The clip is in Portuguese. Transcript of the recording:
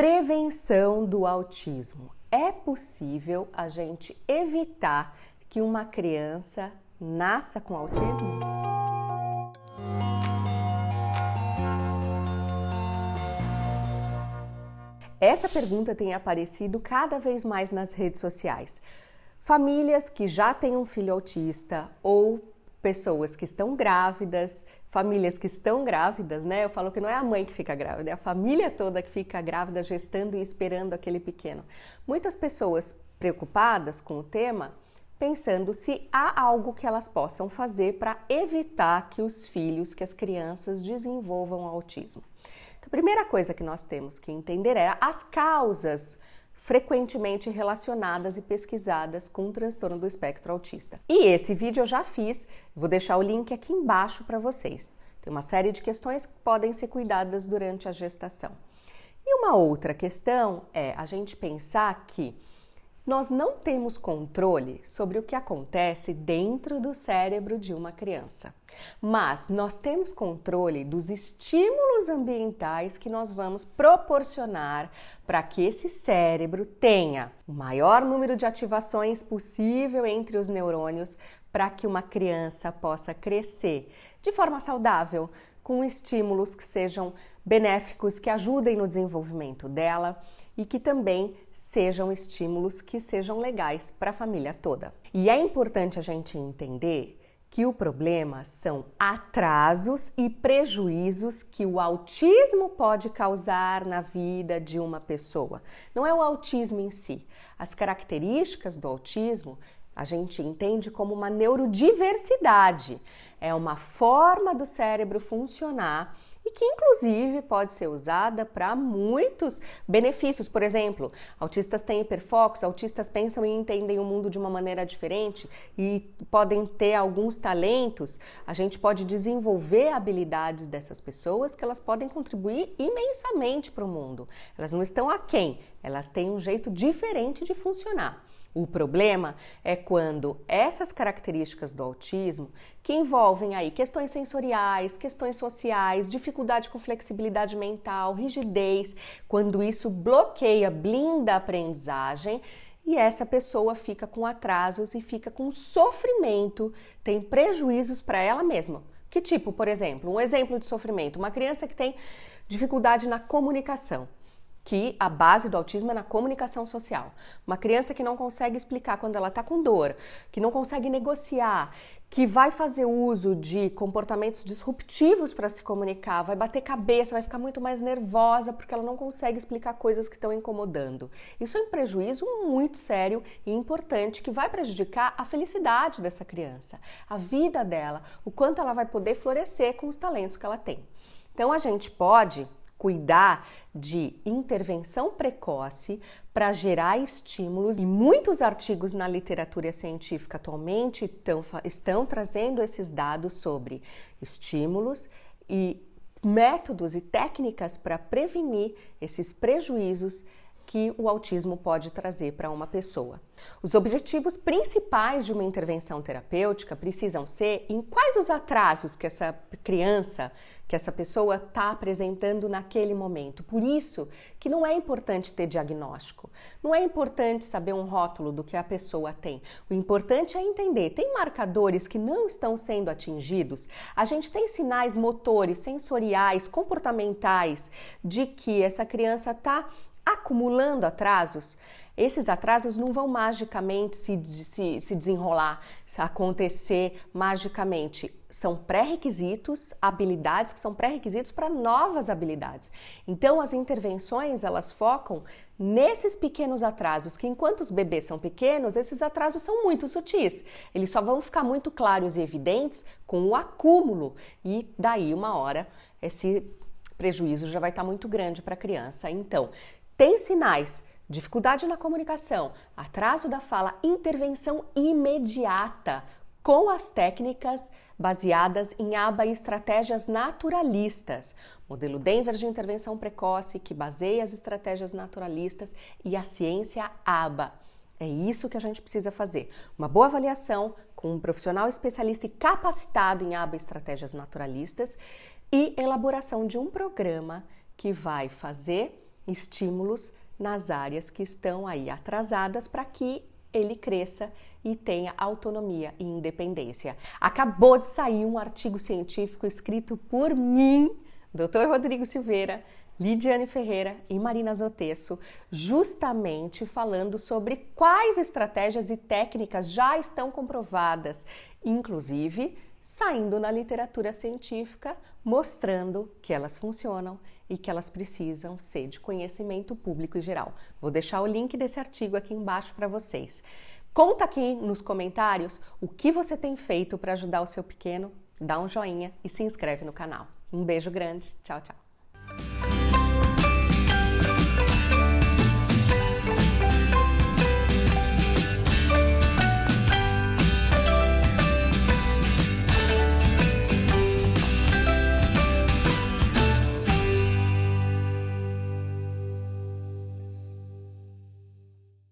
Prevenção do autismo. É possível a gente evitar que uma criança nasça com autismo? Essa pergunta tem aparecido cada vez mais nas redes sociais. Famílias que já têm um filho autista ou pessoas que estão grávidas, famílias que estão grávidas, né? Eu falo que não é a mãe que fica grávida, é a família toda que fica grávida, gestando e esperando aquele pequeno. Muitas pessoas preocupadas com o tema, pensando se há algo que elas possam fazer para evitar que os filhos, que as crianças desenvolvam autismo. Então, a primeira coisa que nós temos que entender é as causas frequentemente relacionadas e pesquisadas com o transtorno do espectro autista. E esse vídeo eu já fiz, vou deixar o link aqui embaixo para vocês. Tem uma série de questões que podem ser cuidadas durante a gestação. E uma outra questão é a gente pensar que nós não temos controle sobre o que acontece dentro do cérebro de uma criança, mas nós temos controle dos estímulos ambientais que nós vamos proporcionar para que esse cérebro tenha o maior número de ativações possível entre os neurônios para que uma criança possa crescer de forma saudável, com estímulos que sejam benéficos, que ajudem no desenvolvimento dela e que também sejam estímulos que sejam legais para a família toda. E é importante a gente entender que o problema são atrasos e prejuízos que o autismo pode causar na vida de uma pessoa. Não é o autismo em si. As características do autismo a gente entende como uma neurodiversidade. É uma forma do cérebro funcionar e que inclusive pode ser usada para muitos benefícios. Por exemplo, autistas têm hiperfocos, autistas pensam e entendem o mundo de uma maneira diferente e podem ter alguns talentos. A gente pode desenvolver habilidades dessas pessoas que elas podem contribuir imensamente para o mundo. Elas não estão aquém, elas têm um jeito diferente de funcionar. O problema é quando essas características do autismo, que envolvem aí questões sensoriais, questões sociais, dificuldade com flexibilidade mental, rigidez, quando isso bloqueia, blinda a aprendizagem e essa pessoa fica com atrasos e fica com sofrimento, tem prejuízos para ela mesma. Que tipo, por exemplo, um exemplo de sofrimento, uma criança que tem dificuldade na comunicação que a base do autismo é na comunicação social. Uma criança que não consegue explicar quando ela está com dor, que não consegue negociar, que vai fazer uso de comportamentos disruptivos para se comunicar, vai bater cabeça, vai ficar muito mais nervosa porque ela não consegue explicar coisas que estão incomodando. Isso é um prejuízo muito sério e importante que vai prejudicar a felicidade dessa criança, a vida dela, o quanto ela vai poder florescer com os talentos que ela tem. Então a gente pode cuidar de intervenção precoce para gerar estímulos. E muitos artigos na literatura científica atualmente estão, estão trazendo esses dados sobre estímulos e métodos e técnicas para prevenir esses prejuízos que o autismo pode trazer para uma pessoa. Os objetivos principais de uma intervenção terapêutica precisam ser em quais os atrasos que essa criança, que essa pessoa está apresentando naquele momento. Por isso que não é importante ter diagnóstico, não é importante saber um rótulo do que a pessoa tem. O importante é entender, tem marcadores que não estão sendo atingidos? A gente tem sinais motores, sensoriais, comportamentais de que essa criança está acumulando atrasos, esses atrasos não vão magicamente se, se, se desenrolar, se acontecer magicamente. São pré-requisitos, habilidades que são pré-requisitos para novas habilidades. Então, as intervenções elas focam nesses pequenos atrasos, que enquanto os bebês são pequenos, esses atrasos são muito sutis. Eles só vão ficar muito claros e evidentes com o acúmulo, e daí, uma hora, esse prejuízo já vai estar muito grande para a criança. Então, tem sinais, dificuldade na comunicação, atraso da fala, intervenção imediata com as técnicas baseadas em ABA e estratégias naturalistas. Modelo Denver de intervenção precoce, que baseia as estratégias naturalistas, e a ciência ABA. É isso que a gente precisa fazer. Uma boa avaliação com um profissional especialista e capacitado em ABA e estratégias naturalistas e elaboração de um programa que vai fazer estímulos nas áreas que estão aí atrasadas para que ele cresça e tenha autonomia e independência. Acabou de sair um artigo científico escrito por mim, Dr. Rodrigo Silveira, Lidiane Ferreira e Marina Zotesso, justamente falando sobre quais estratégias e técnicas já estão comprovadas, inclusive saindo na literatura científica, mostrando que elas funcionam e que elas precisam ser de conhecimento público e geral. Vou deixar o link desse artigo aqui embaixo para vocês. Conta aqui nos comentários o que você tem feito para ajudar o seu pequeno, dá um joinha e se inscreve no canal. Um beijo grande, tchau, tchau.